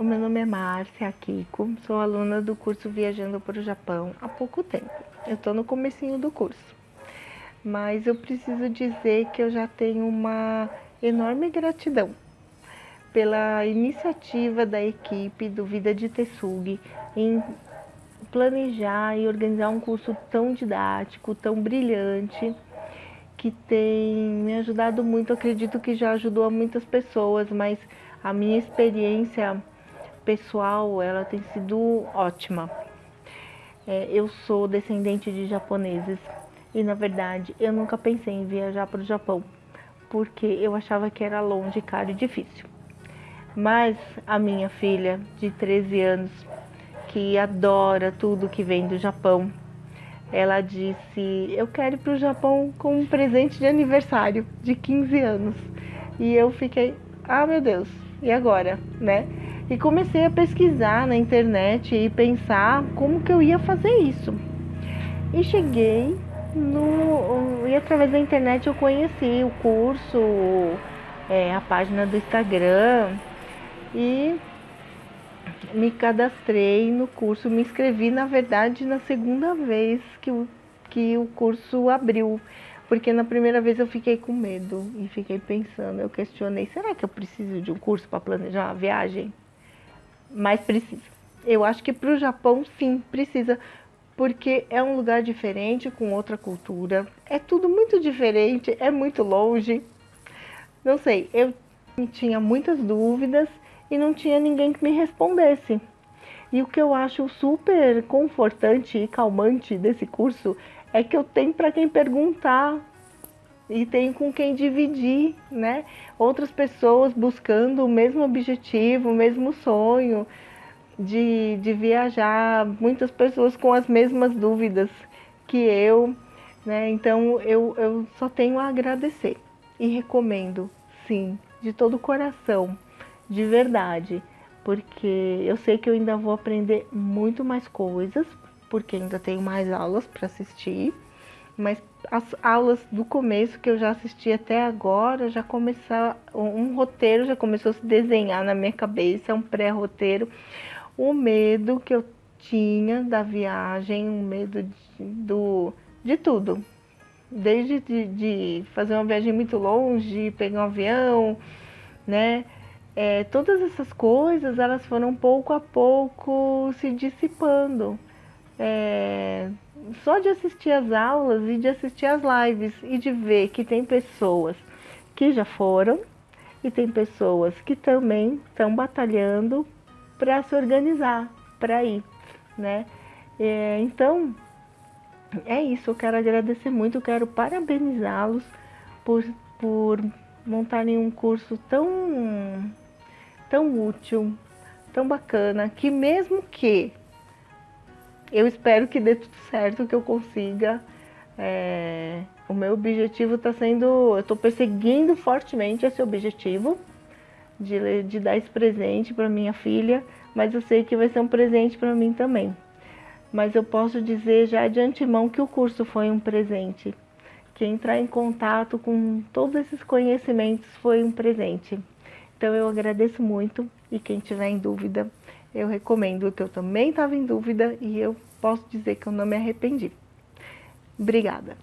o meu nome é Márcia Kiko, sou aluna do curso Viajando para o Japão há pouco tempo. Eu estou no comecinho do curso, mas eu preciso dizer que eu já tenho uma enorme gratidão pela iniciativa da equipe do Vida de Tessugi em planejar e organizar um curso tão didático, tão brilhante, que tem me ajudado muito, acredito que já ajudou a muitas pessoas, mas a minha experiência pessoal, ela tem sido ótima. É, eu sou descendente de japoneses e, na verdade, eu nunca pensei em viajar para o Japão, porque eu achava que era longe, caro e difícil. Mas a minha filha, de 13 anos, que adora tudo que vem do Japão, ela disse, eu quero ir para o Japão com um presente de aniversário de 15 anos. E eu fiquei, ah meu Deus, e agora, né? E comecei a pesquisar na internet e pensar como que eu ia fazer isso. E cheguei no. E através da internet eu conheci o curso, é, a página do Instagram e me cadastrei no curso, me inscrevi na verdade na segunda vez que o, que o curso abriu. Porque na primeira vez eu fiquei com medo e fiquei pensando, eu questionei, será que eu preciso de um curso para planejar uma viagem? Mas precisa. Eu acho que para o Japão, sim, precisa, porque é um lugar diferente, com outra cultura. É tudo muito diferente, é muito longe. Não sei, eu tinha muitas dúvidas e não tinha ninguém que me respondesse. E o que eu acho super confortante e calmante desse curso é que eu tenho para quem perguntar e tenho com quem dividir, né? Outras pessoas buscando o mesmo objetivo, o mesmo sonho de, de viajar, muitas pessoas com as mesmas dúvidas que eu, né? Então eu, eu só tenho a agradecer e recomendo, sim, de todo o coração, de verdade, porque eu sei que eu ainda vou aprender muito mais coisas, porque ainda tenho mais aulas para assistir, mas as aulas do começo que eu já assisti até agora, já começou um roteiro já começou a se desenhar na minha cabeça, um pré-roteiro, o medo que eu tinha da viagem, o medo de, do, de tudo, desde de, de, fazer uma viagem muito longe, pegar um avião, né, é, todas essas coisas, elas foram pouco a pouco se dissipando, é, só de assistir as aulas e de assistir as lives e de ver que tem pessoas que já foram e tem pessoas que também estão batalhando para se organizar, para ir, né? É, então, é isso, eu quero agradecer muito, eu quero parabenizá-los por, por montarem um curso tão, tão útil, tão bacana, que mesmo que eu espero que dê tudo certo, que eu consiga. É, o meu objetivo está sendo, eu estou perseguindo fortemente esse objetivo de, de dar esse presente para minha filha, mas eu sei que vai ser um presente para mim também. Mas eu posso dizer já de antemão que o curso foi um presente, que entrar em contato com todos esses conhecimentos foi um presente. Então eu agradeço muito e quem tiver em dúvida, eu recomendo que eu também estava em dúvida e eu posso dizer que eu não me arrependi. Obrigada.